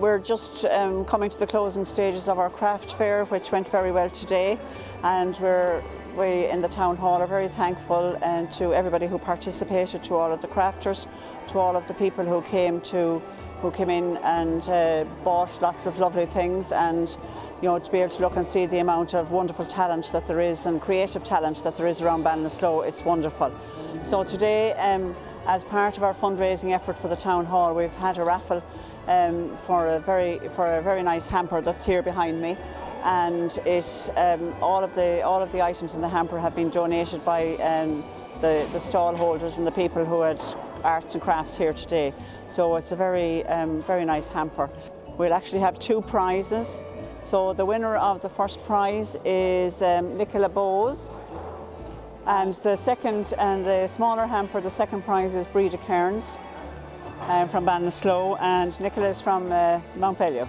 we're just um, coming to the closing stages of our craft fair, which went very well today, and we're we in the town hall are very thankful and to everybody who participated, to all of the crafters, to all of the people who came to who came in and uh, bought lots of lovely things and you know to be able to look and see the amount of wonderful talent that there is and creative talent that there is around Ballinasloe, it's wonderful. So today um, as part of our fundraising effort for the town hall we've had a raffle um, for a very for a very nice hamper that's here behind me and it um, all of the all of the items in the hamper have been donated by um, the, the stall holders and the people who had arts and crafts here today. So it's a very, um, very nice hamper. We'll actually have two prizes. So the winner of the first prize is um, Nicola Bowes. And the second, and the smaller hamper, the second prize is Breda Cairns um, from Ballinasloe and Nicholas from uh, Mountbellew.